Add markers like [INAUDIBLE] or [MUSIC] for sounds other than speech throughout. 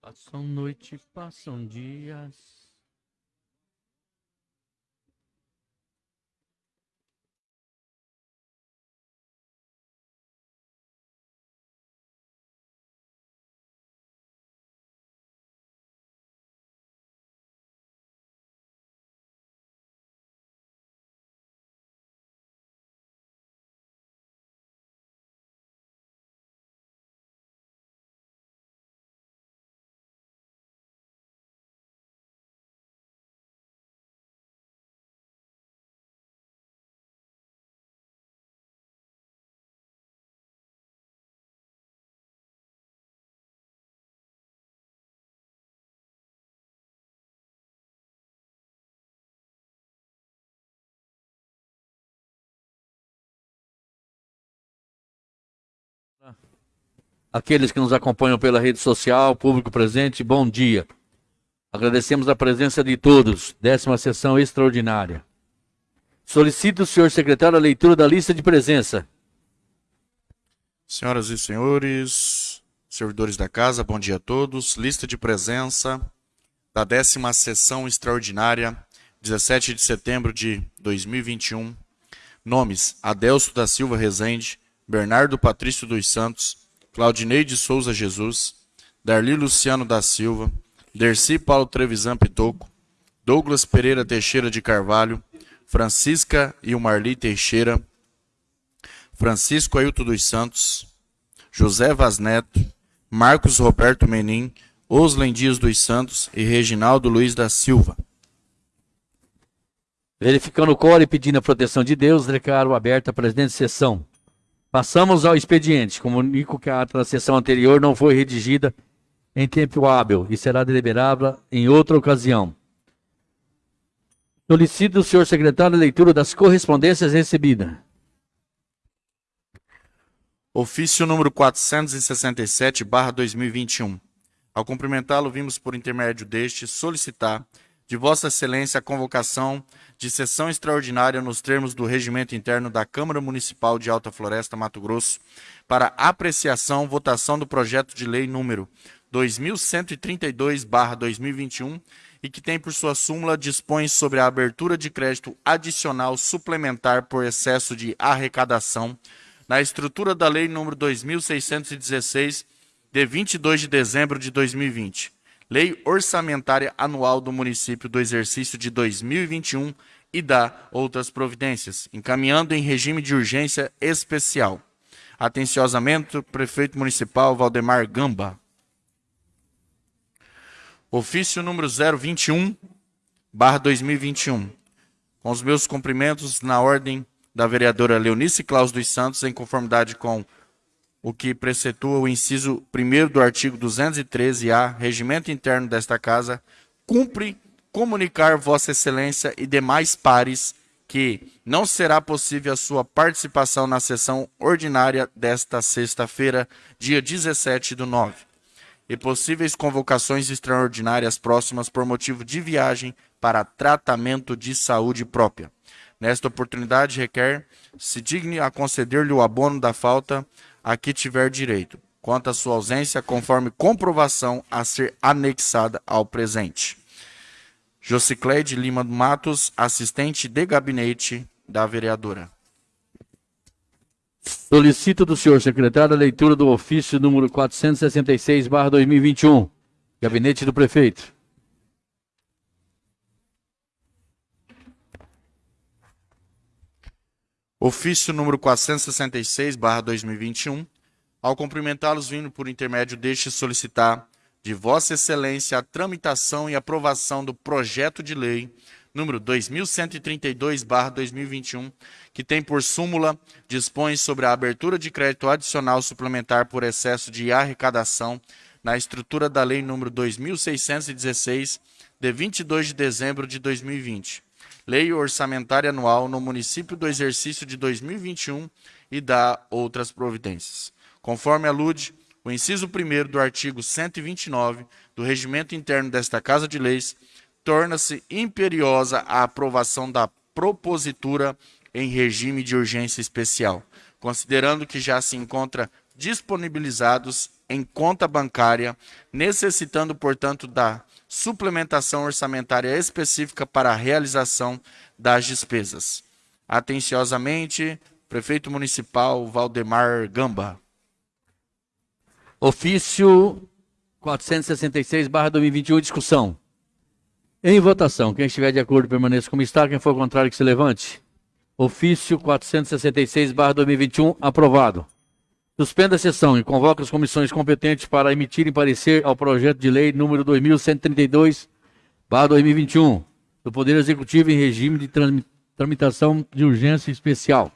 Passam noite, passam dias. Aqueles que nos acompanham pela rede social, público presente, bom dia. Agradecemos a presença de todos. Décima sessão extraordinária. Solicito o senhor secretário a leitura da lista de presença. Senhoras e senhores, servidores da casa, bom dia a todos. Lista de presença da décima sessão extraordinária, 17 de setembro de 2021. Nomes: Adelso da Silva Rezende, Bernardo Patrício dos Santos, Claudinei de Souza Jesus, Darli Luciano da Silva, Dercy Paulo Trevisan Pitoco, Douglas Pereira Teixeira de Carvalho, Francisca e o Marli Teixeira, Francisco Ailton dos Santos, José Vaz Neto, Marcos Roberto Menin, Oslen Dias dos Santos e Reginaldo Luiz da Silva. Verificando o core e pedindo a proteção de Deus, declaro aberta a presidente de sessão. Passamos ao expediente. Comunico que a ata da sessão anterior não foi redigida em tempo hábil e será deliberada em outra ocasião. Solicito o senhor secretário a leitura das correspondências recebidas. Ofício número 467, barra 2021. Ao cumprimentá-lo, vimos por intermédio deste solicitar de Vossa Excelência a convocação de sessão extraordinária nos termos do regimento interno da Câmara Municipal de Alta Floresta, Mato Grosso, para apreciação, votação do projeto de lei número 2132/2021 e que tem por sua súmula dispõe sobre a abertura de crédito adicional suplementar por excesso de arrecadação na estrutura da lei número 2616 de 22 de dezembro de 2020 Lei Orçamentária Anual do Município do Exercício de 2021 e da outras providências, encaminhando em regime de urgência especial. Atenciosamente, Prefeito Municipal Valdemar Gamba. Ofício número 021, barra 2021. Com os meus cumprimentos na ordem da vereadora Leonice Claus dos Santos, em conformidade com o que precetua o inciso 1 do artigo 213-A, regimento interno desta Casa, cumpre comunicar Vossa Excelência e demais pares que não será possível a sua participação na sessão ordinária desta sexta-feira, dia 17 do 9, e possíveis convocações extraordinárias próximas por motivo de viagem para tratamento de saúde própria. Nesta oportunidade, requer se digne a conceder-lhe o abono da falta a que tiver direito, quanto à sua ausência, conforme comprovação a ser anexada ao presente. Jocicleide Lima Matos, assistente de gabinete da vereadora. Solicito do senhor secretário a leitura do ofício número 466/2021, gabinete do prefeito. Ofício número 466, barra 2021, ao cumprimentá-los vindo por intermédio deste solicitar de Vossa Excelência a tramitação e aprovação do projeto de lei número 2132, barra 2021, que tem por súmula dispõe sobre a abertura de crédito adicional suplementar por excesso de arrecadação na estrutura da lei número 2616, de 22 de dezembro de 2020 Lei Orçamentária Anual no município do exercício de 2021 e da outras providências. Conforme alude o inciso 1 do artigo 129 do Regimento Interno desta Casa de Leis, torna-se imperiosa a aprovação da propositura em regime de urgência especial, considerando que já se encontra disponibilizados em conta bancária, necessitando, portanto, da suplementação orçamentária específica para a realização das despesas. Atenciosamente, Prefeito Municipal Valdemar Gamba. Ofício 466/2021 discussão. Em votação, quem estiver de acordo permaneça como está, quem for contrário que se levante. Ofício 466/2021 aprovado. Suspenda a sessão e convoca as comissões competentes para emitirem parecer ao projeto de lei número 2132/2021 do Poder Executivo em regime de tramitação de urgência especial.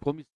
Comissão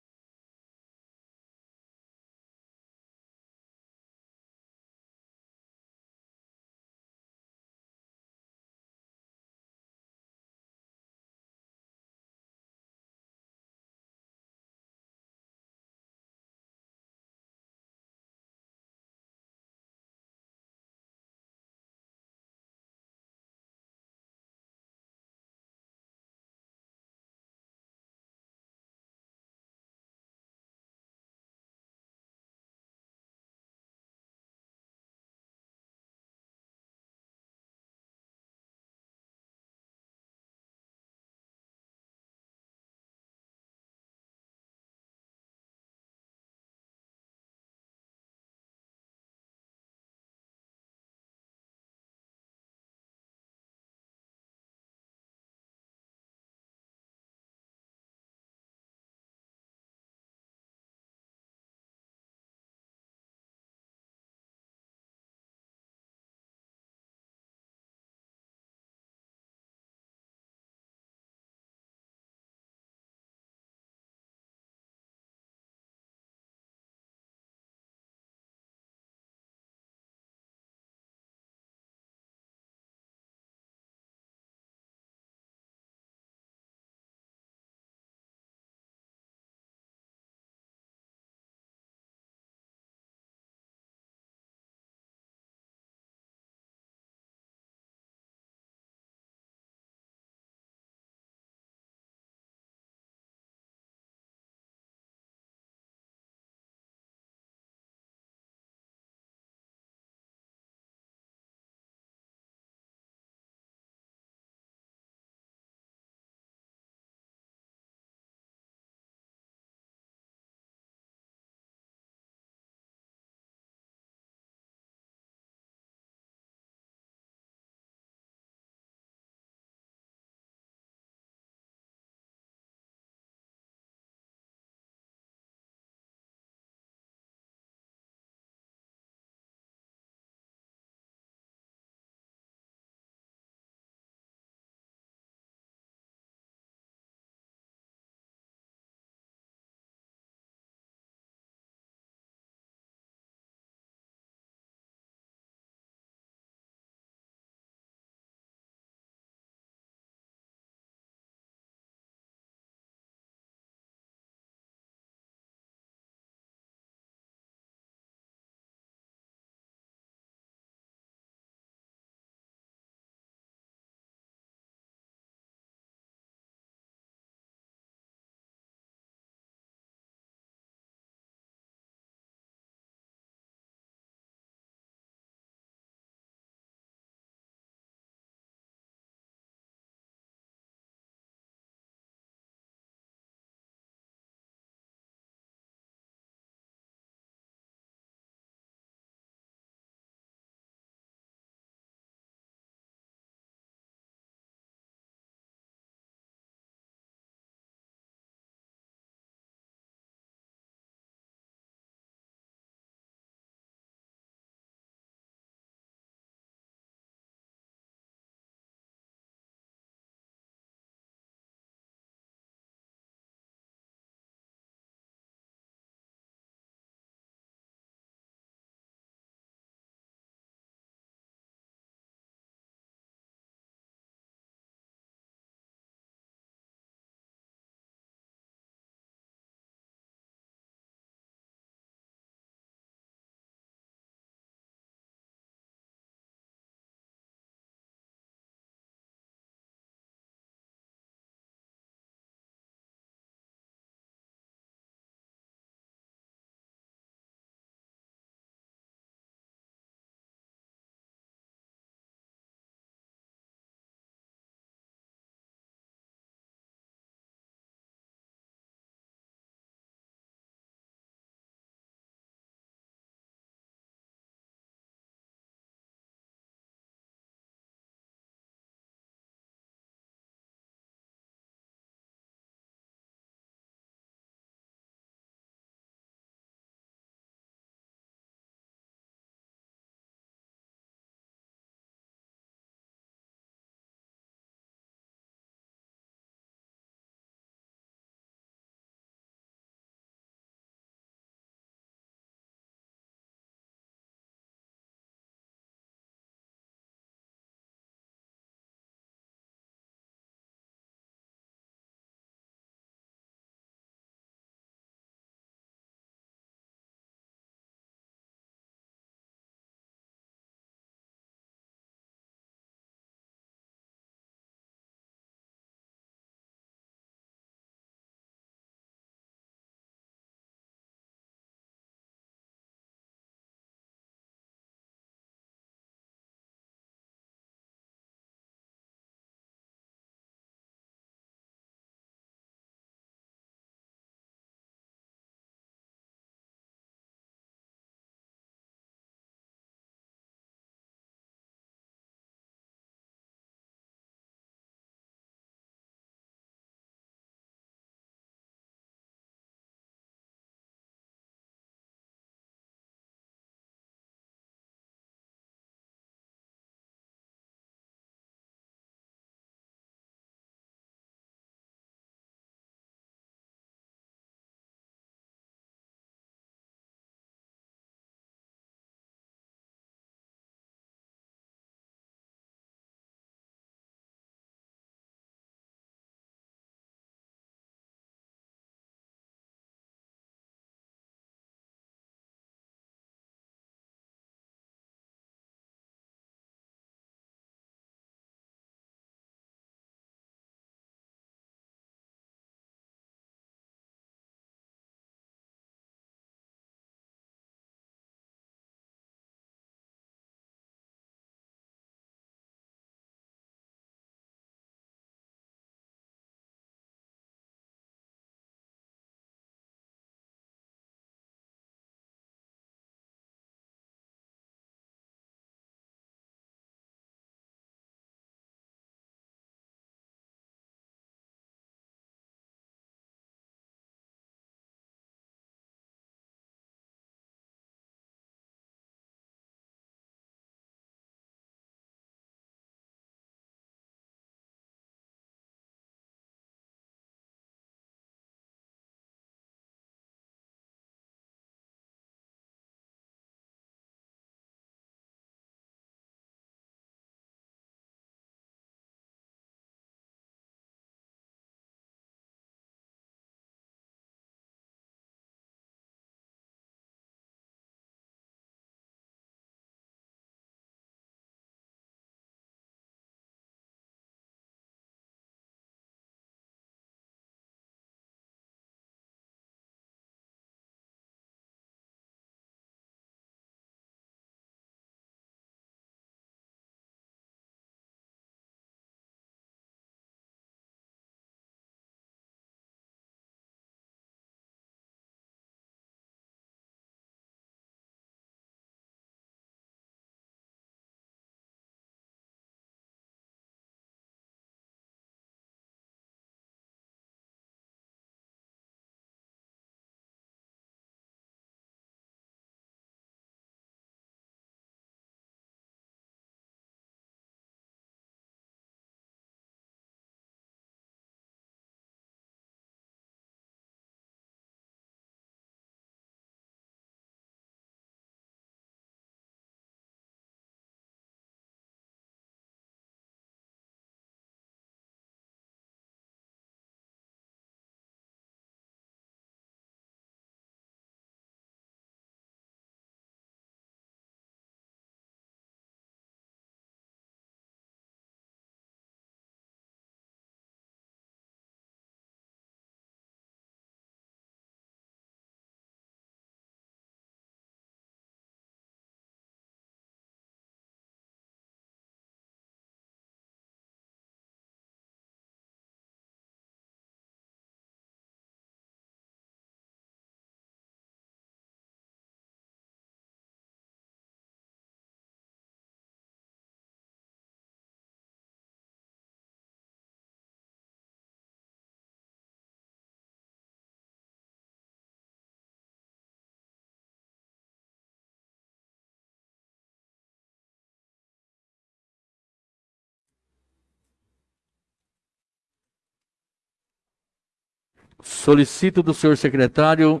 Solicito do senhor secretário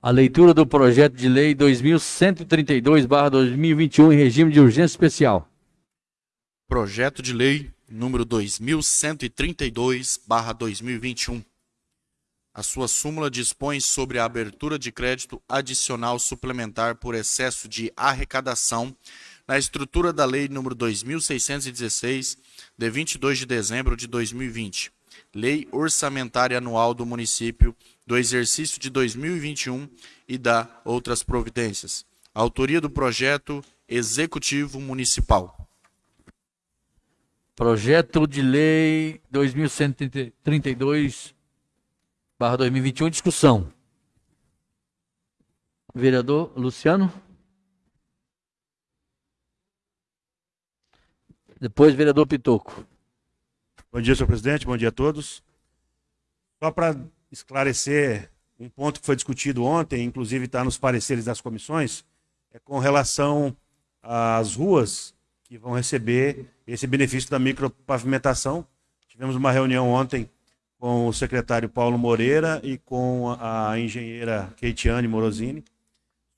a leitura do projeto de lei 2132/2021 em regime de urgência especial. Projeto de lei número 2132/2021. A sua súmula dispõe sobre a abertura de crédito adicional suplementar por excesso de arrecadação na estrutura da lei número 2616 de 22 de dezembro de 2020 Lei Orçamentária Anual do Município do Exercício de 2021 e da outras providências. Autoria do projeto Executivo Municipal. Projeto de Lei 2132 2021, discussão. Vereador Luciano. Depois, vereador Pitoco. Bom dia, senhor presidente. Bom dia a todos. Só para esclarecer um ponto que foi discutido ontem, inclusive está nos pareceres das comissões, é com relação às ruas que vão receber esse benefício da micropavimentação. Tivemos uma reunião ontem com o secretário Paulo Moreira e com a engenheira Keitiane Morosini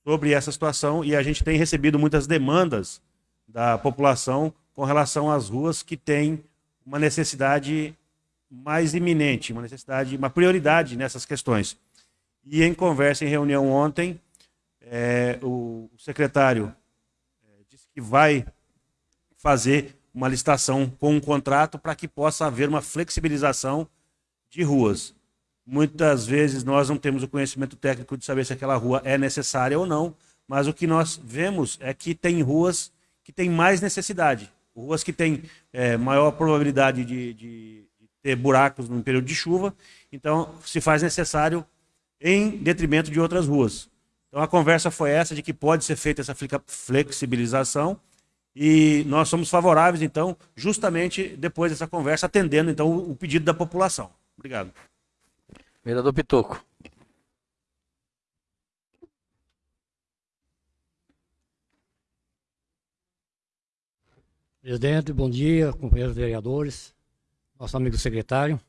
sobre essa situação e a gente tem recebido muitas demandas da população com relação às ruas que têm uma necessidade mais iminente, uma necessidade, uma prioridade nessas questões. E em conversa, em reunião ontem, é, o secretário é, disse que vai fazer uma licitação com um contrato para que possa haver uma flexibilização de ruas. Muitas vezes nós não temos o conhecimento técnico de saber se aquela rua é necessária ou não, mas o que nós vemos é que tem ruas que têm mais necessidade ruas que têm é, maior probabilidade de, de, de, ter buracos no período de chuva, então se faz necessário em detrimento de outras ruas. Então a conversa foi essa de que pode ser feita essa flexibilização e nós somos favoráveis, então, justamente depois dessa conversa, atendendo então o pedido da população. Obrigado. Vereador Pitoco. Presidente, bom dia, companheiros vereadores, nosso amigo secretário.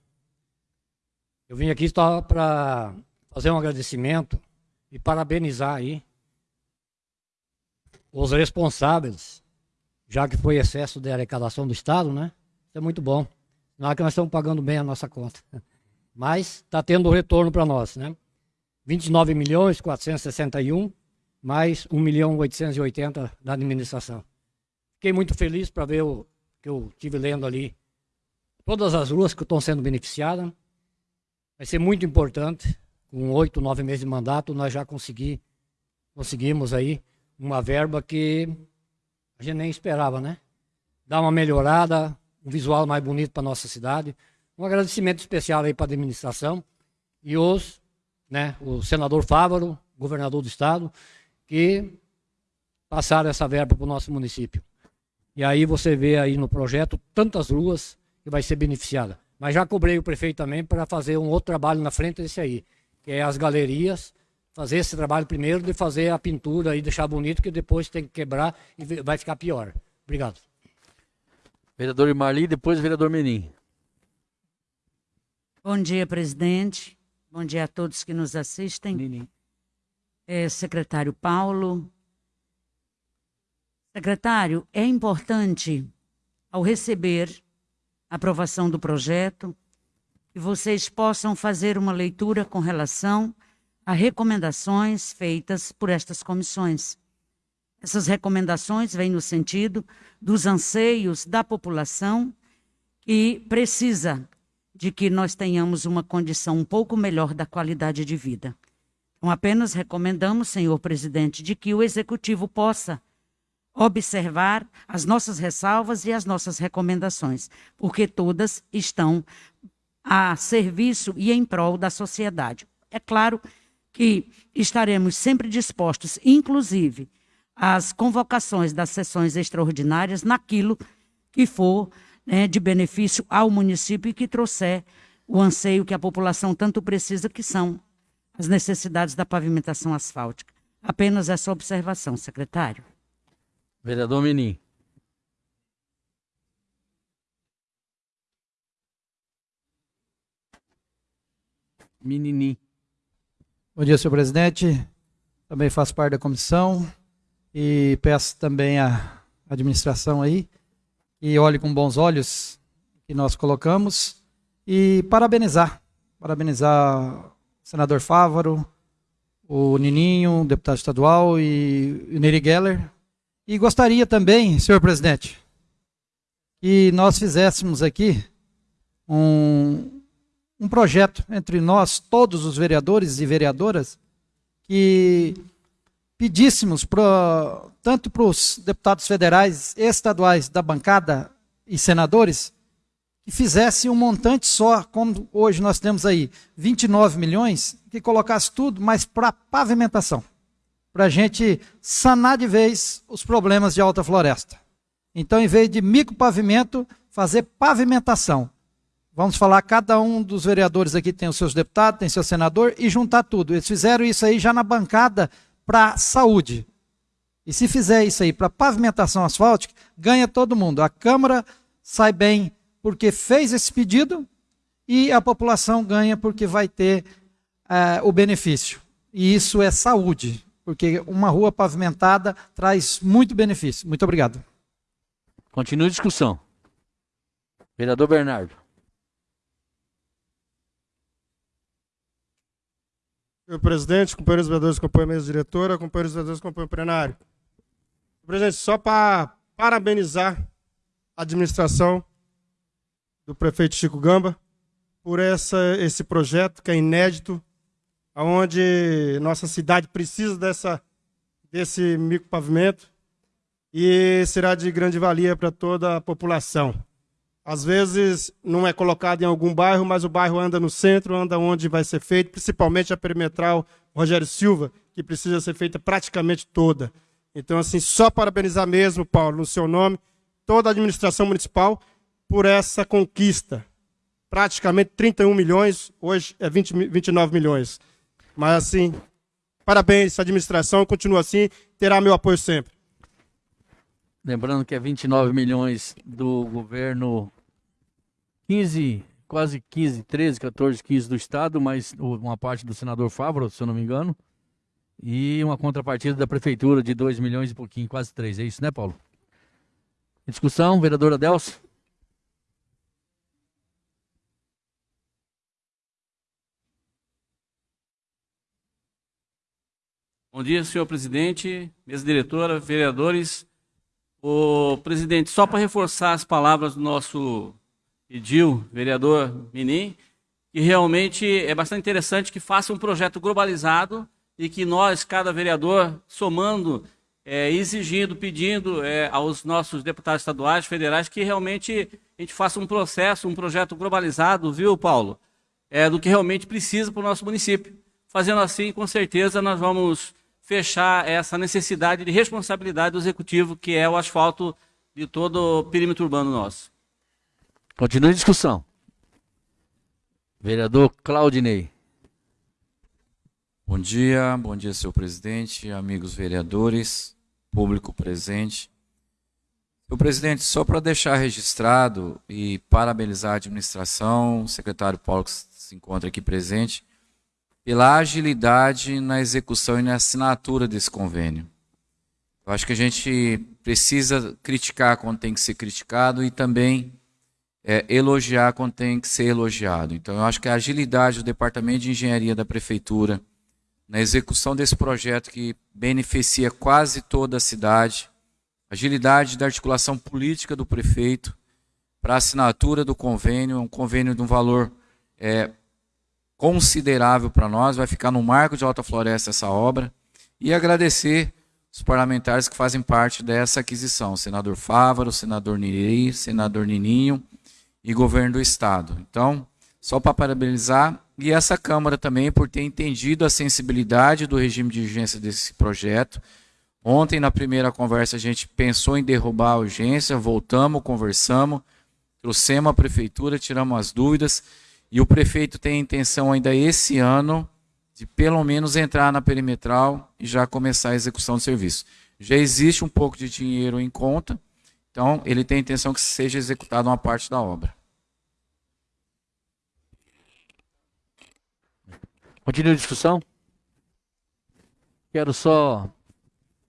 Eu vim aqui só para fazer um agradecimento e parabenizar aí os responsáveis, já que foi excesso de arrecadação do Estado, né? Isso é muito bom. Não é que nós estamos pagando bem a nossa conta. [LAUGHS] Mas está tendo retorno para nós, né? 29 milhões 461, mais 1 milhão 880 da administração. Fiquei muito feliz para ver o que eu tive lendo ali. Todas as ruas que estão sendo beneficiadas. Vai ser muito importante. Com oito, nove meses de mandato, nós já consegui, conseguimos aí uma verba que a gente nem esperava, né? Dar uma melhorada, um visual mais bonito para nossa cidade. Um agradecimento especial aí para a administração e os, né, o senador Fávaro, governador do estado, que passaram essa verba para o nosso município. E aí você vê aí no projeto tantas ruas que vai ser beneficiada. Mas já cobrei o prefeito também para fazer um outro trabalho na frente desse aí, que é as galerias, fazer esse trabalho primeiro de fazer a pintura e deixar bonito, que depois tem que quebrar e vai ficar pior. Obrigado. Vereador Marli, depois vereador Menin. Bom dia, presidente. Bom dia a todos que nos assistem. É, secretário Paulo, Secretário, é importante, ao receber a aprovação do projeto, que vocês possam fazer uma leitura com relação a recomendações feitas por estas comissões. Essas recomendações vêm no sentido dos anseios da população que precisa de que nós tenhamos uma condição um pouco melhor da qualidade de vida. Então, apenas recomendamos, senhor presidente, de que o executivo possa observar as nossas ressalvas e as nossas recomendações, porque todas estão a serviço e em prol da sociedade. É claro que estaremos sempre dispostos, inclusive, às convocações das sessões extraordinárias naquilo que for né, de benefício ao município e que trouxer o anseio que a população tanto precisa, que são as necessidades da pavimentação asfáltica. Apenas essa observação, secretário. Vereador Menin. Meninim. Bom dia, senhor presidente. Também faço parte da comissão e peço também à administração aí que olhe com bons olhos que nós colocamos e parabenizar, parabenizar o senador Fávaro, o Nininho, deputado estadual e o Neri Geller. E gostaria também, senhor presidente, que nós fizéssemos aqui um, um projeto entre nós, todos os vereadores e vereadoras, que pedíssemos tanto para os deputados federais estaduais da bancada e senadores que fizesse um montante só, como hoje nós temos aí 29 milhões, que colocasse tudo, mas para pavimentação, para a gente sanar de vez os problemas de alta floresta. Então, em vez de micropavimento, fazer pavimentação. Vamos falar, cada um dos vereadores aqui tem os seus deputados, tem seu senador, e juntar tudo. Eles fizeram isso aí já na bancada para saúde. E se fizer isso aí para pavimentação asfáltica, ganha todo mundo. A Câmara sai bem porque fez esse pedido e a população ganha porque vai ter uh, o benefício. E isso é saúde, porque uma rua pavimentada traz muito benefício. Muito obrigado. Continua a discussão. Vereador Bernardo. Senhor presidente, companheiros vereadores a mesa diretora, companheiros vereadores que acompanham o plenário. Presidente, só para parabenizar a administração do prefeito Chico Gamba por essa, esse projeto que é inédito, onde nossa cidade precisa dessa, desse micropavimento e será de grande valia para toda a população. Às vezes não é colocado em algum bairro, mas o bairro anda no centro, anda onde vai ser feito, principalmente a perimetral Rogério Silva, que precisa ser feita praticamente toda. Então, assim, só parabenizar mesmo, Paulo, no seu nome, toda a administração municipal por essa conquista. Praticamente 31 milhões, hoje é 20, 29 milhões. Mas, assim, parabéns, administração, continua assim, terá meu apoio sempre. Lembrando que é 29 milhões do governo 15, quase 15, 13, 14, 15 do Estado, mais uma parte do senador Fávaro, se eu não me engano, e uma contrapartida da Prefeitura de 2 milhões e pouquinho, quase 3. É isso, né, Paulo? Discussão, vereadora Delcio? Bom dia, senhor presidente, mesa diretora, vereadores. O presidente, só para reforçar as palavras do nosso Edil, vereador Menin, que realmente é bastante interessante que faça um projeto globalizado e que nós, cada vereador, somando, é, exigindo, pedindo é, aos nossos deputados estaduais, federais, que realmente a gente faça um processo, um projeto globalizado, viu, Paulo? É, do que realmente precisa para o nosso município. Fazendo assim, com certeza, nós vamos fechar essa necessidade de responsabilidade do executivo, que é o asfalto de todo o perímetro urbano nosso. Continua a discussão. Vereador Claudinei. Bom dia, bom dia, senhor presidente, amigos vereadores, público presente. Senhor presidente, só para deixar registrado e parabenizar a administração, o secretário Paulo que se encontra aqui presente, pela agilidade na execução e na assinatura desse convênio. Eu acho que a gente precisa criticar quando tem que ser criticado e também é, elogiar quando tem que ser elogiado. Então, eu acho que a agilidade do Departamento de Engenharia da Prefeitura na execução desse projeto que beneficia quase toda a cidade, agilidade da articulação política do prefeito para a assinatura do convênio, um convênio de um valor é, considerável para nós, vai ficar no marco de Alta Floresta essa obra. E agradecer os parlamentares que fazem parte dessa aquisição, senador Fávaro, senador Nirei, senador Nininho e governo do estado. Então, só para parabenizar e essa Câmara também por ter entendido a sensibilidade do regime de urgência desse projeto. Ontem, na primeira conversa, a gente pensou em derrubar a urgência, voltamos, conversamos, trouxemos a prefeitura, tiramos as dúvidas e o prefeito tem a intenção ainda esse ano de pelo menos entrar na perimetral e já começar a execução do serviço. Já existe um pouco de dinheiro em conta, então ele tem a intenção que seja executada uma parte da obra. Continua a discussão? Quero só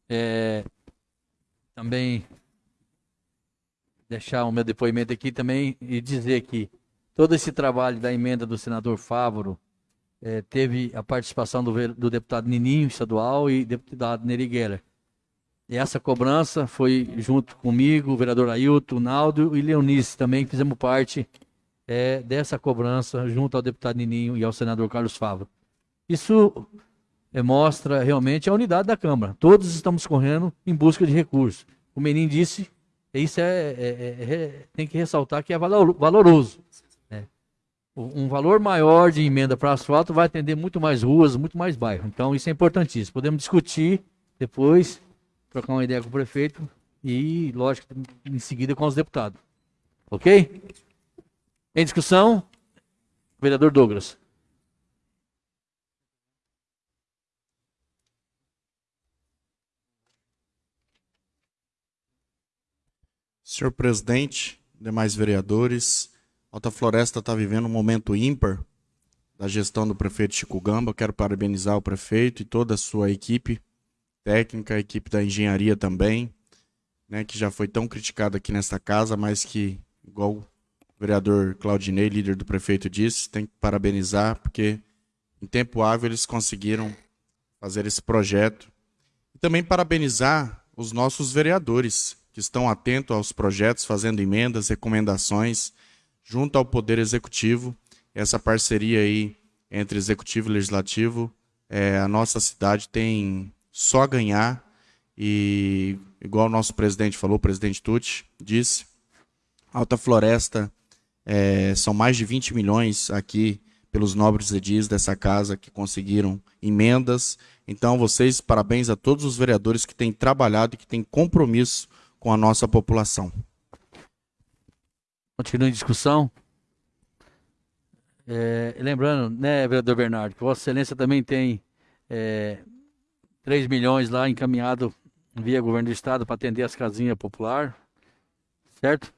é, também deixar o meu depoimento aqui também e dizer que todo esse trabalho da emenda do senador Fávoro é, teve a participação do, do, deputado Nininho, estadual, e deputado Neri Geller. E essa cobrança foi junto comigo, o vereador Ailton, Naldo e Leonice também, fizemos parte é, dessa cobrança junto ao deputado Nininho e ao senador Carlos Fávoro. Isso é, mostra realmente a unidade da Câmara. Todos estamos correndo em busca de recursos. O Menin disse, isso é, é, é, é tem que ressaltar que é valoroso. Um valor maior de emenda para asfalto vai atender muito mais ruas, muito mais bairros. Então isso é importantíssimo. Podemos discutir depois, trocar uma ideia com o prefeito e, lógico, em seguida com os deputados. Ok? Em discussão, vereador Douglas. Senhor presidente, demais vereadores, Alta Floresta está vivendo um momento ímpar da gestão do prefeito Chico Gamba. Quero parabenizar o prefeito e toda a sua equipe técnica, a equipe da engenharia também, né, que já foi tão criticada aqui nesta casa, mas que, igual o vereador Claudinei, líder do prefeito, disse, tem que parabenizar, porque em tempo hábil eles conseguiram fazer esse projeto. E também parabenizar os nossos vereadores, que estão atentos aos projetos, fazendo emendas, recomendações, junto ao Poder Executivo. Essa parceria aí entre Executivo e Legislativo, é, a nossa cidade tem só a ganhar e, igual o nosso presidente falou, o presidente Tucci disse, Alta Floresta, é, são mais de 20 milhões aqui pelos nobres edis dessa casa que conseguiram emendas. Então, vocês, parabéns a todos os vereadores que têm trabalhado e que têm compromisso com a nossa população. Continua em discussão. É, lembrando, né, vereador Bernardo, que Vossa Excelência também tem é, 3 milhões lá encaminhado via governo do estado para atender as casinhas popular, certo?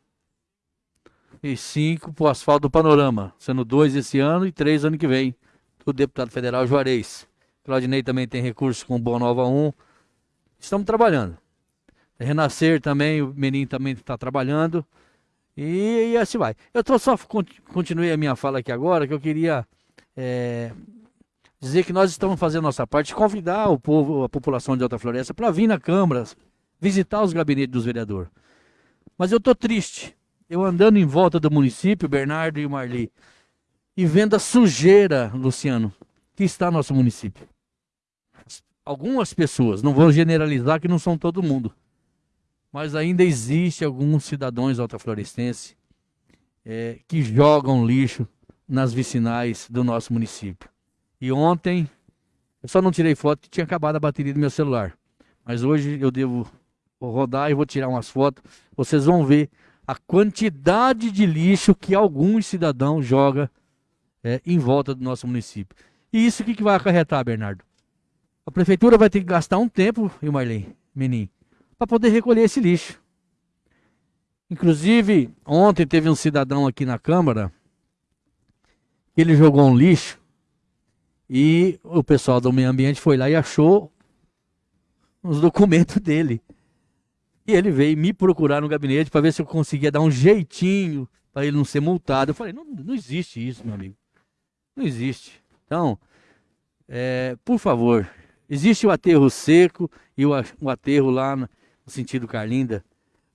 E 5 para o asfalto do panorama, sendo dois esse ano e três ano que vem, do deputado federal Juarez. Claudinei também tem recursos com Boa Nova 1. Estamos trabalhando. Renascer também, o menino também está trabalhando. E, e, assim vai. Eu tô só continuei a minha fala aqui agora, que eu queria é, dizer que nós estamos fazendo nossa parte, convidar o povo, a população de Alta Floresta para vir na Câmara, visitar os gabinetes dos vereadores. Mas eu tô triste. Eu andando em volta do município, Bernardo e Marli, e vendo a sujeira, Luciano, que está no nosso município. Algumas pessoas, não vou generalizar que não são todo mundo mas ainda existe alguns cidadãos altaflorestenses é, que jogam lixo nas vicinais do nosso município. E ontem, eu só não tirei foto que tinha acabado a bateria do meu celular. Mas hoje eu devo rodar e vou tirar umas fotos. Vocês vão ver a quantidade de lixo que alguns cidadãos jogam é, em volta do nosso município. E isso o que, que vai acarretar, Bernardo? A prefeitura vai ter que gastar um tempo, e Marlene, menino, para poder recolher esse lixo. Inclusive, ontem teve um cidadão aqui na Câmara, ele jogou um lixo e o pessoal do meio ambiente foi lá e achou os documentos [LAUGHS] dele. E ele veio me procurar no gabinete para ver se eu conseguia dar um jeitinho para ele não ser multado. Eu falei, não, não existe isso, meu amigo. Não existe. Então, é, por favor, existe o aterro seco e o, o aterro lá no sentido Carlinda.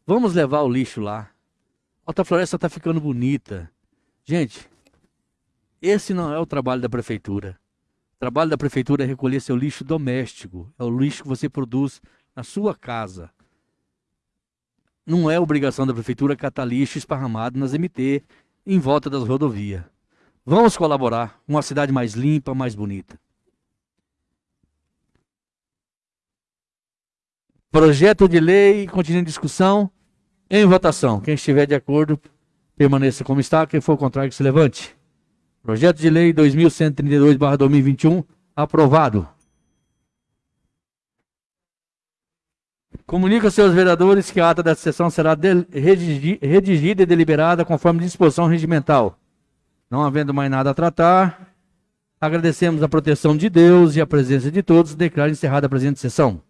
Vamos levar o lixo lá. Alta Floresta está ficando bonita. Gente, esse não é o trabalho da prefeitura. O trabalho da prefeitura é recolher seu lixo doméstico. É o lixo que você produz na sua casa. Não é obrigação da prefeitura catar lixo esparramado nas MT em volta das rodovias. Vamos colaborar uma cidade mais limpa, mais bonita. Projeto de lei, continua em discussão, em votação. Quem estiver de acordo, permaneça como está. Quem for contrário, que se levante. Projeto de lei 2132-2021, aprovado. Comunica aos seus vereadores que a ata da sessão será redigida e deliberada conforme disposição regimental. Não havendo mais nada a tratar, Agradecemos a proteção de Deus e a presença de todos. Declaro encerrada a presente sessão.